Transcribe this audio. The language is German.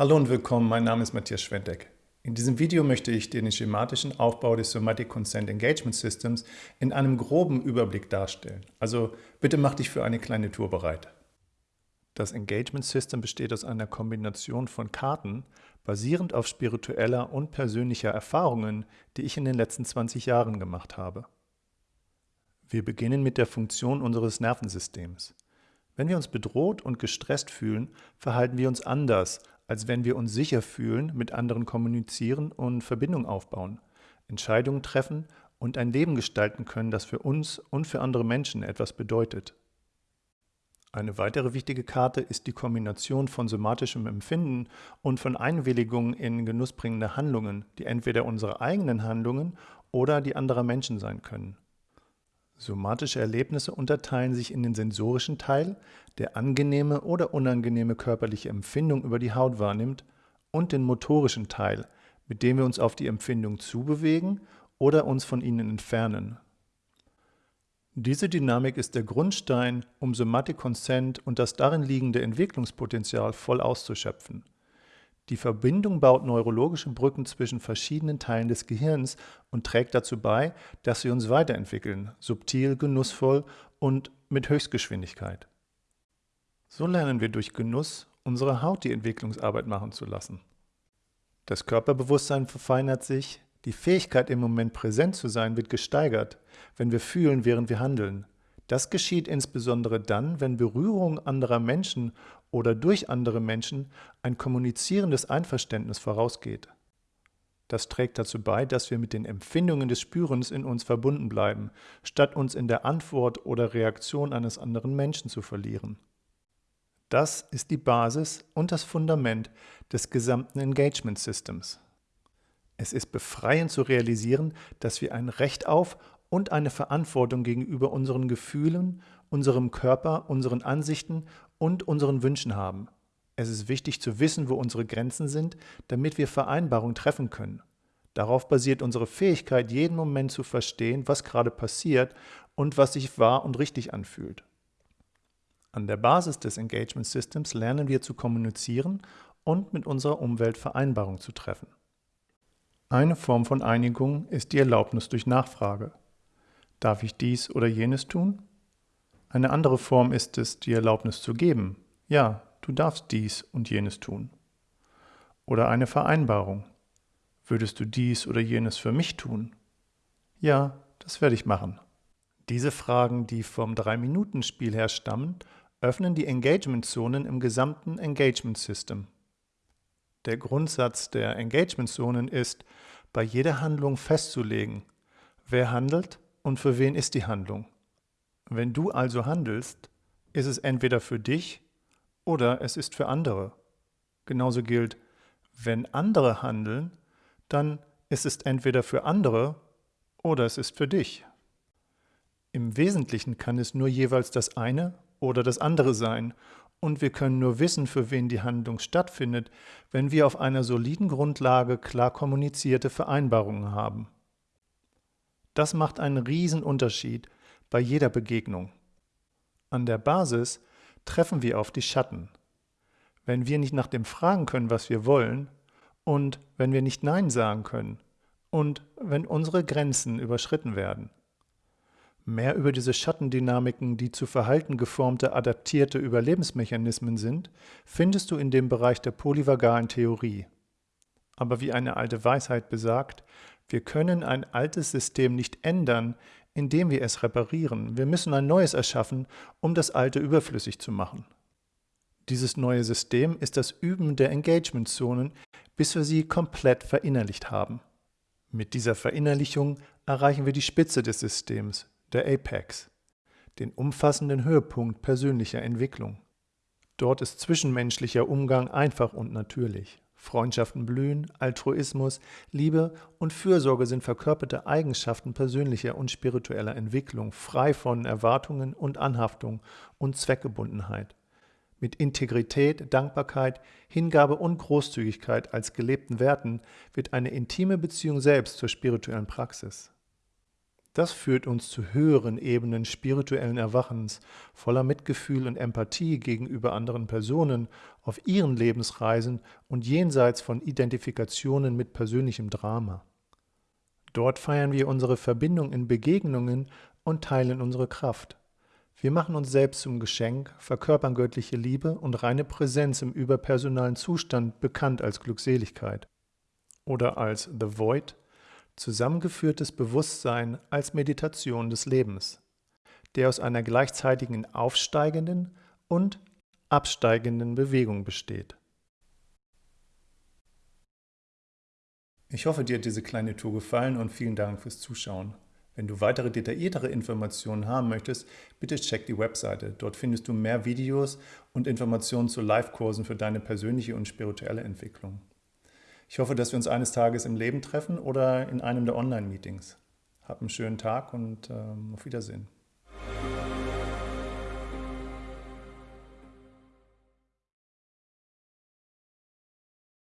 Hallo und willkommen, mein Name ist Matthias Schwenteck. In diesem Video möchte ich den schematischen Aufbau des Somatic Consent Engagement Systems in einem groben Überblick darstellen. Also bitte mach dich für eine kleine Tour bereit. Das Engagement System besteht aus einer Kombination von Karten, basierend auf spiritueller und persönlicher Erfahrungen, die ich in den letzten 20 Jahren gemacht habe. Wir beginnen mit der Funktion unseres Nervensystems. Wenn wir uns bedroht und gestresst fühlen, verhalten wir uns anders, als wenn wir uns sicher fühlen, mit anderen kommunizieren und Verbindung aufbauen, Entscheidungen treffen und ein Leben gestalten können, das für uns und für andere Menschen etwas bedeutet. Eine weitere wichtige Karte ist die Kombination von somatischem Empfinden und von Einwilligung in genussbringende Handlungen, die entweder unsere eigenen Handlungen oder die anderer Menschen sein können. Somatische Erlebnisse unterteilen sich in den sensorischen Teil, der angenehme oder unangenehme körperliche Empfindung über die Haut wahrnimmt, und den motorischen Teil, mit dem wir uns auf die Empfindung zubewegen oder uns von ihnen entfernen. Diese Dynamik ist der Grundstein, um Somatic Consent und das darin liegende Entwicklungspotenzial voll auszuschöpfen. Die Verbindung baut neurologische Brücken zwischen verschiedenen Teilen des Gehirns und trägt dazu bei, dass wir uns weiterentwickeln, subtil, genussvoll und mit Höchstgeschwindigkeit. So lernen wir durch Genuss, unsere Haut die Entwicklungsarbeit machen zu lassen. Das Körperbewusstsein verfeinert sich, die Fähigkeit im Moment präsent zu sein wird gesteigert, wenn wir fühlen, während wir handeln. Das geschieht insbesondere dann, wenn Berührung anderer Menschen oder durch andere Menschen ein kommunizierendes Einverständnis vorausgeht. Das trägt dazu bei, dass wir mit den Empfindungen des Spürens in uns verbunden bleiben, statt uns in der Antwort oder Reaktion eines anderen Menschen zu verlieren. Das ist die Basis und das Fundament des gesamten Engagement Systems. Es ist befreiend zu realisieren, dass wir ein Recht auf und eine Verantwortung gegenüber unseren Gefühlen, unserem Körper, unseren Ansichten und unseren Wünschen haben. Es ist wichtig zu wissen, wo unsere Grenzen sind, damit wir Vereinbarungen treffen können. Darauf basiert unsere Fähigkeit, jeden Moment zu verstehen, was gerade passiert und was sich wahr und richtig anfühlt. An der Basis des Engagement Systems lernen wir zu kommunizieren und mit unserer Umwelt Vereinbarungen zu treffen. Eine Form von Einigung ist die Erlaubnis durch Nachfrage. Darf ich dies oder jenes tun? Eine andere Form ist es, die Erlaubnis zu geben. Ja, du darfst dies und jenes tun. Oder eine Vereinbarung. Würdest du dies oder jenes für mich tun? Ja, das werde ich machen. Diese Fragen, die vom 3-Minuten-Spiel her stammen, öffnen die Engagement-Zonen im gesamten Engagement-System. Der Grundsatz der Engagement-Zonen ist, bei jeder Handlung festzulegen, wer handelt und für wen ist die Handlung. Wenn du also handelst, ist es entweder für dich oder es ist für andere. Genauso gilt, wenn andere handeln, dann ist es entweder für andere oder es ist für dich. Im Wesentlichen kann es nur jeweils das eine oder das andere sein und wir können nur wissen, für wen die Handlung stattfindet, wenn wir auf einer soliden Grundlage klar kommunizierte Vereinbarungen haben. Das macht einen riesen Unterschied bei jeder Begegnung. An der Basis treffen wir auf die Schatten. Wenn wir nicht nach dem fragen können, was wir wollen, und wenn wir nicht Nein sagen können, und wenn unsere Grenzen überschritten werden. Mehr über diese Schattendynamiken, die zu Verhalten geformte, adaptierte Überlebensmechanismen sind, findest du in dem Bereich der polyvagalen Theorie. Aber wie eine alte Weisheit besagt, wir können ein altes System nicht ändern, indem wir es reparieren. Wir müssen ein neues erschaffen, um das alte überflüssig zu machen. Dieses neue System ist das Üben der Engagement-Zonen, bis wir sie komplett verinnerlicht haben. Mit dieser Verinnerlichung erreichen wir die Spitze des Systems, der Apex, den umfassenden Höhepunkt persönlicher Entwicklung. Dort ist zwischenmenschlicher Umgang einfach und natürlich. Freundschaften blühen, Altruismus, Liebe und Fürsorge sind verkörperte Eigenschaften persönlicher und spiritueller Entwicklung, frei von Erwartungen und Anhaftung und Zweckgebundenheit. Mit Integrität, Dankbarkeit, Hingabe und Großzügigkeit als gelebten Werten wird eine intime Beziehung selbst zur spirituellen Praxis. Das führt uns zu höheren Ebenen spirituellen Erwachens, voller Mitgefühl und Empathie gegenüber anderen Personen auf ihren Lebensreisen und jenseits von Identifikationen mit persönlichem Drama. Dort feiern wir unsere Verbindung in Begegnungen und teilen unsere Kraft. Wir machen uns selbst zum Geschenk, verkörpern göttliche Liebe und reine Präsenz im überpersonalen Zustand, bekannt als Glückseligkeit. Oder als The Void, zusammengeführtes Bewusstsein als Meditation des Lebens, der aus einer gleichzeitigen aufsteigenden und absteigenden Bewegung besteht. Ich hoffe, dir hat diese kleine Tour gefallen und vielen Dank fürs Zuschauen. Wenn du weitere detailliertere Informationen haben möchtest, bitte check die Webseite. Dort findest du mehr Videos und Informationen zu Live-Kursen für deine persönliche und spirituelle Entwicklung. Ich hoffe, dass wir uns eines Tages im Leben treffen oder in einem der Online-Meetings. Hab einen schönen Tag und ähm, auf Wiedersehen.